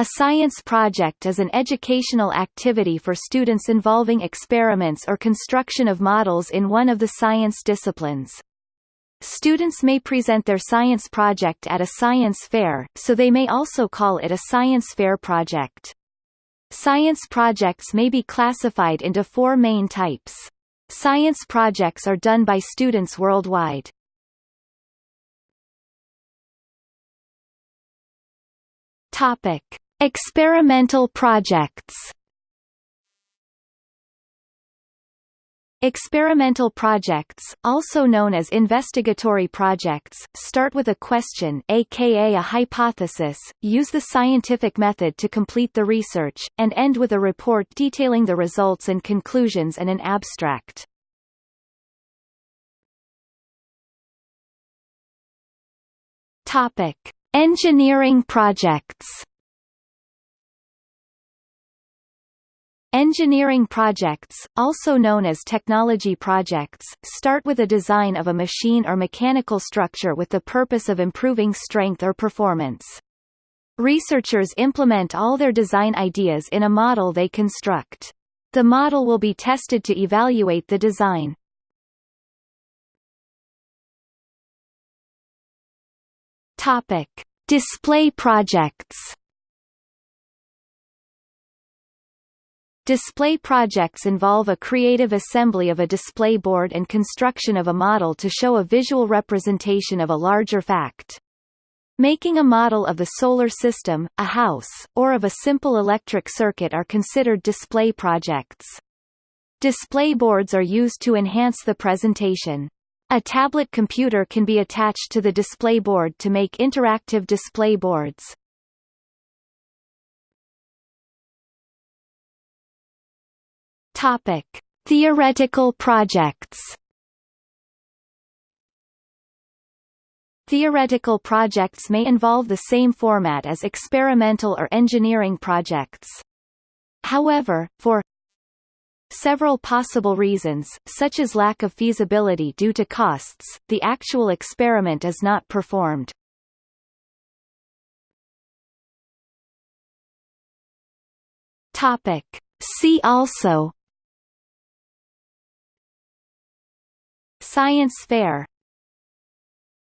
A science project is an educational activity for students involving experiments or construction of models in one of the science disciplines. Students may present their science project at a science fair, so they may also call it a science fair project. Science projects may be classified into four main types. Science projects are done by students worldwide. Topic: Experimental projects. Experimental projects, also known as investigatory projects, start with a question aka a hypothesis, use the scientific method to complete the research, and end with a report detailing the results and conclusions and an abstract. Engineering projects Engineering projects, also known as technology projects, start with a design of a machine or mechanical structure with the purpose of improving strength or performance. Researchers implement all their design ideas in a model they construct. The model will be tested to evaluate the design. Topic: Display projects. Display projects involve a creative assembly of a display board and construction of a model to show a visual representation of a larger fact. Making a model of the solar system, a house, or of a simple electric circuit are considered display projects. Display boards are used to enhance the presentation. A tablet computer can be attached to the display board to make interactive display boards. Topic: Theoretical projects. Theoretical projects may involve the same format as experimental or engineering projects. However, for several possible reasons, such as lack of feasibility due to costs, the actual experiment is not performed. Topic. See also Science fair